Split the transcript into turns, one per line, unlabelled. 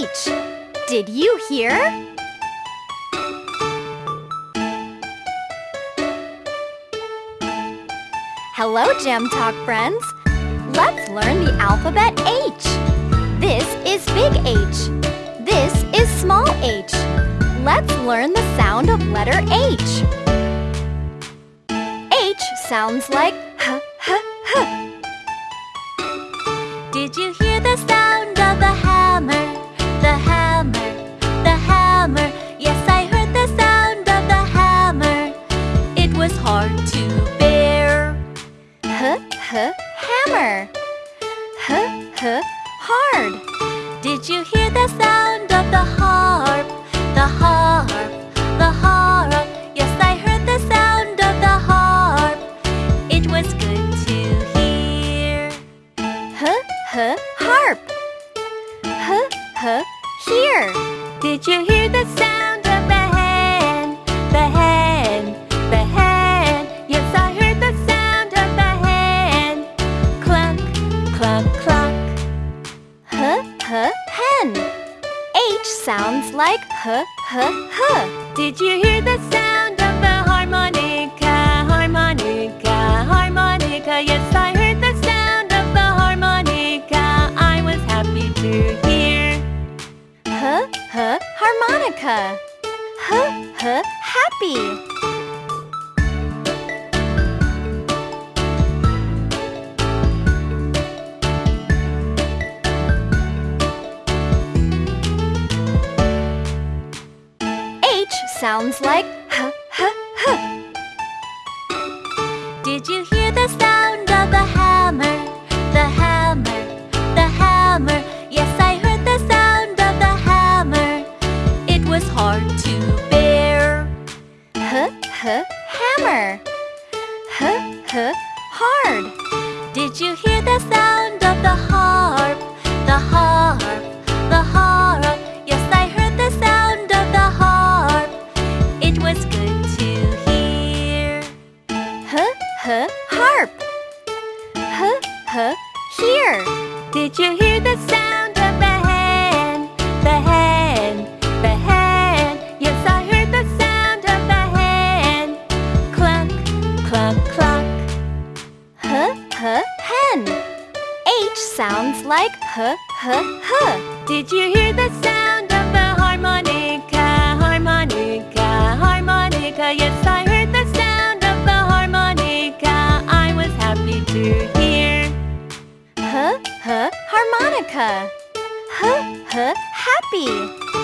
H. Did you hear? Hello, Gem Talk friends. Let's learn the alphabet H. This is big H. This is small h. Let's learn the sound of letter H. H sounds like h, h, h.
Did you hear the sound
H, h, hammer. H, h, hard.
Did you hear the sound of the harp? The harp, the harp. Yes, I heard the sound of the harp. It was good to hear.
H, h, harp. H, h, here.
Did you hear the sound
sounds like h, h, h.
Did you hear the sound of the harmonica? Harmonica, harmonica. Yes, I heard the sound of the harmonica. I was happy to hear.
H, h, harmonica. H, h, happy. Sounds like huh, huh, huh.
Did you hear the sound of the hammer? The hammer, the hammer. Yes, I heard the sound of the hammer. It was hard to bear.
Huh, huh, hammer. Huh, huh, hard.
Did you hear the sound of the It was good to hear.
H, h, harp. Huh, huh, here.
Did you hear the sound of the hand? The hand, the hand. Yes, I heard the sound of the hand. Cluck, cluck, cluck.
H, h, hen. H sounds like h, h, h.
Did you hear the sound of the harmonica? Harmonica. Yes, I heard the sound of the harmonica. I was happy to hear.
H, h, harmonica. H, h, happy.